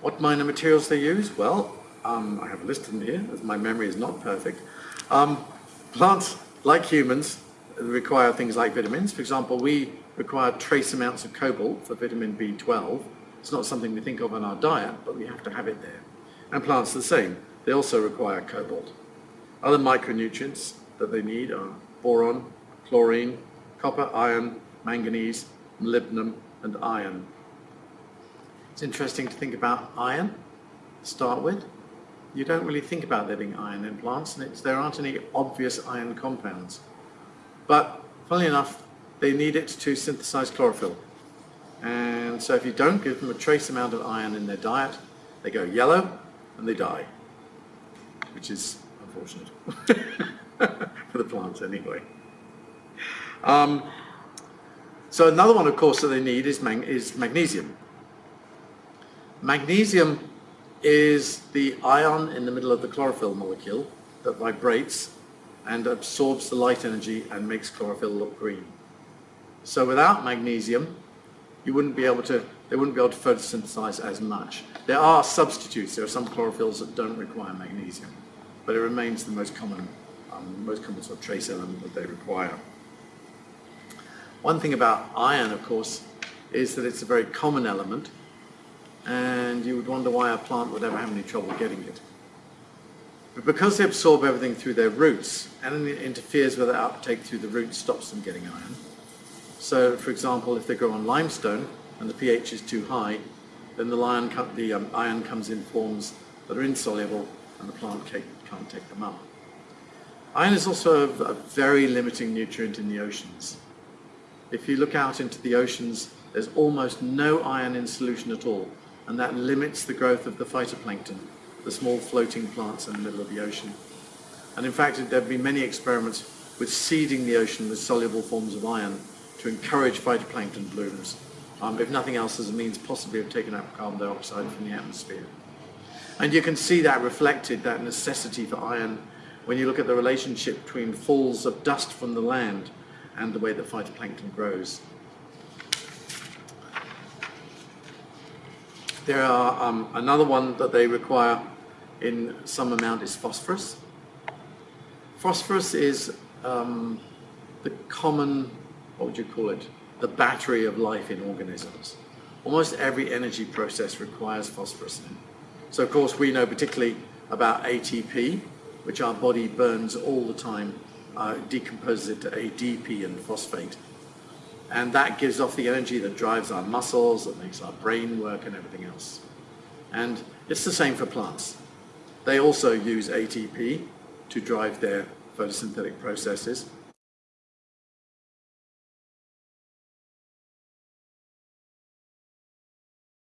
What minor materials they use? Well, um, I have listed them here, as my memory is not perfect. Um, plants, like humans, require things like vitamins. For example, we require trace amounts of cobalt for vitamin B12. It's not something we think of in our diet, but we have to have it there. And plants are the same. They also require cobalt. Other micronutrients that they need are boron, chlorine, copper, iron, manganese, molybdenum, and iron. It's interesting to think about iron to start with. You don't really think about there being iron in plants, and there aren't any obvious iron compounds. But funnily enough, they need it to synthesize chlorophyll. And so if you don't give them a trace amount of iron in their diet, they go yellow and they die, which is unfortunate for the plants anyway. Um, so another one, of course, that they need is, mag is magnesium. Magnesium is the ion in the middle of the chlorophyll molecule that vibrates and absorbs the light energy and makes chlorophyll look green. So without magnesium, you wouldn't be able to, they wouldn't be able to photosynthesize as much. There are substitutes. There are some chlorophylls that don't require magnesium, but it remains the most common, um, most common sort of trace element that they require. One thing about iron, of course, is that it's a very common element, and you would wonder why a plant would ever have any trouble getting it. But because they absorb everything through their roots, and it interferes with their uptake through the roots, stops them getting iron. So, for example, if they grow on limestone and the pH is too high, then the, um, iron comes in forms that are insoluble and the plant can't take them up. Iron is also a very limiting nutrient in the oceans. If you look out into the oceans, there's almost no iron in solution at all, and that limits the growth of the phytoplankton, the small floating plants in the middle of the ocean. And in fact, there have been many experiments with seeding the ocean with soluble forms of iron to encourage phytoplankton blooms, um, if nothing else as a means possibly of taking out carbon dioxide from the atmosphere. And you can see that reflected, that necessity for iron, when you look at the relationship between falls of dust from the land and the way that phytoplankton grows. There are um, another one that they require in some amount is phosphorus. Phosphorus is um, the common, what would you call it, the battery of life in organisms. Almost every energy process requires phosphorus. So of course we know particularly about ATP, which our body burns all the time, uh, decomposes it to ADP and phosphate. And that gives off the energy that drives our muscles, that makes our brain work and everything else. And it's the same for plants. They also use ATP to drive their photosynthetic processes,